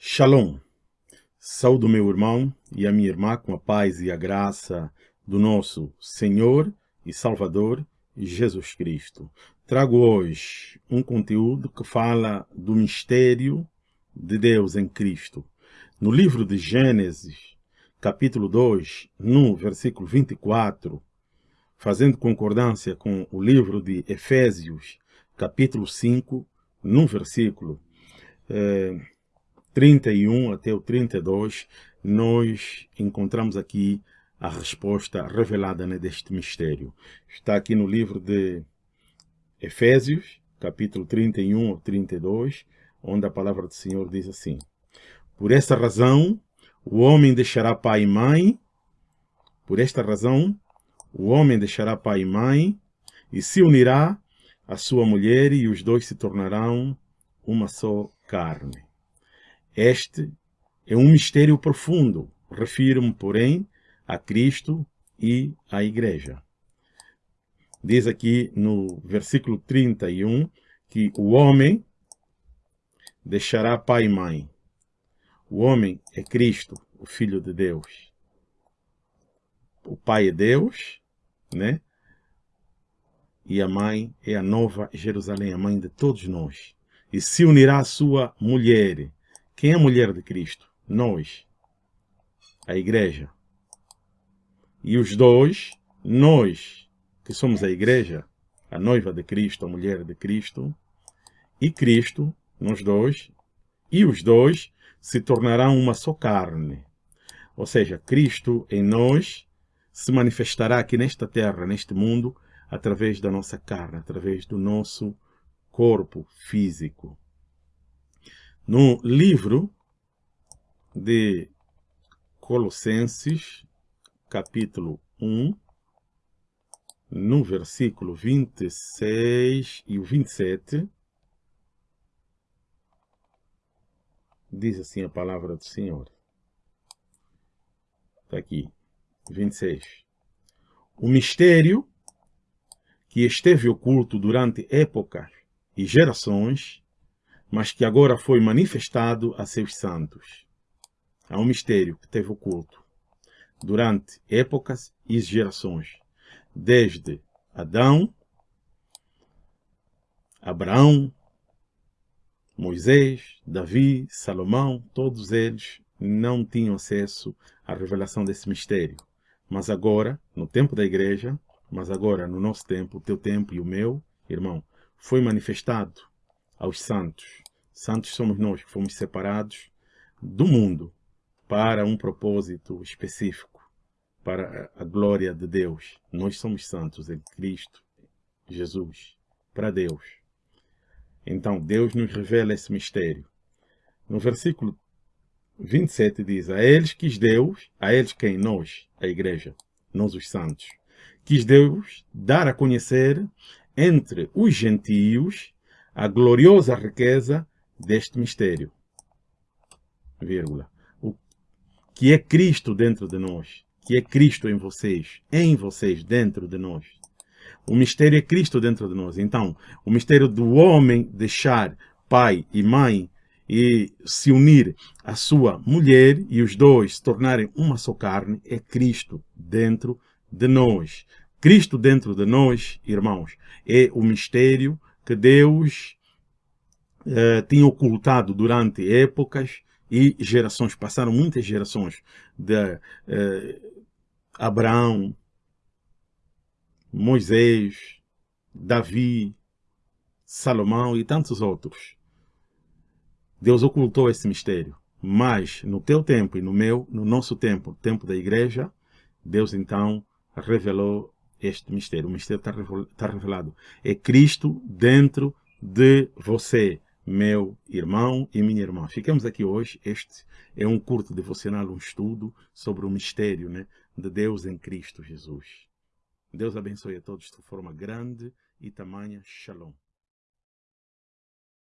Shalom. Saúdo meu irmão e a minha irmã com a paz e a graça do nosso Senhor e Salvador Jesus Cristo. Trago hoje um conteúdo que fala do mistério de Deus em Cristo. No livro de Gênesis, capítulo 2, no versículo 24, fazendo concordância com o livro de Efésios, capítulo 5, no versículo eh, 31 até o 32, nós encontramos aqui a resposta revelada né, deste mistério. Está aqui no livro de Efésios, capítulo 31 ao 32, onde a palavra do Senhor diz assim, Por esta razão, o homem deixará pai e mãe, por esta razão, o homem deixará pai e mãe, e se unirá à sua mulher, e os dois se tornarão uma só carne. Este é um mistério profundo. Refiro-me, porém, a Cristo e à Igreja. Diz aqui no versículo 31 que o homem deixará pai e mãe. O homem é Cristo, o Filho de Deus. O pai é Deus, né? E a mãe é a nova Jerusalém, a mãe de todos nós. E se unirá à sua mulher, quem é a mulher de Cristo? Nós. A igreja. E os dois, nós, que somos a igreja, a noiva de Cristo, a mulher de Cristo, e Cristo, nós dois, e os dois se tornarão uma só carne. Ou seja, Cristo em nós se manifestará aqui nesta terra, neste mundo, através da nossa carne, através do nosso corpo físico. No livro de Colossenses, capítulo 1, no versículo 26 e o 27, diz assim a palavra do Senhor. Está aqui, 26. O mistério que esteve oculto durante épocas e gerações mas que agora foi manifestado a seus santos. Há um mistério que teve oculto durante épocas e gerações, desde Adão, Abraão, Moisés, Davi, Salomão, todos eles não tinham acesso à revelação desse mistério. Mas agora, no tempo da igreja, mas agora no nosso tempo, o teu tempo e o meu, irmão, foi manifestado aos santos. Santos somos nós que fomos separados do mundo para um propósito específico, para a glória de Deus. Nós somos santos em Cristo, Jesus, para Deus. Então, Deus nos revela esse mistério. No versículo 27 diz, a eles quis Deus, a eles quem? Nós, a igreja, nós os santos, quis Deus dar a conhecer entre os gentios a gloriosa riqueza deste mistério, vírgula, o que é Cristo dentro de nós, que é Cristo em vocês, em vocês, dentro de nós. O mistério é Cristo dentro de nós. Então, o mistério do homem deixar pai e mãe e se unir à sua mulher e os dois se tornarem uma só carne é Cristo dentro de nós. Cristo dentro de nós, irmãos, é o mistério que Deus eh, tinha ocultado durante épocas e gerações, passaram muitas gerações de eh, Abraão, Moisés, Davi, Salomão e tantos outros. Deus ocultou esse mistério. Mas no teu tempo e no meu, no nosso tempo, tempo da igreja, Deus então revelou este mistério. O mistério está tá revelado. É Cristo dentro de você, meu irmão e minha irmã. Ficamos aqui hoje. Este é um curto devocional, um estudo sobre o mistério né, de Deus em Cristo Jesus. Deus abençoe a todos de forma grande e tamanha. Shalom.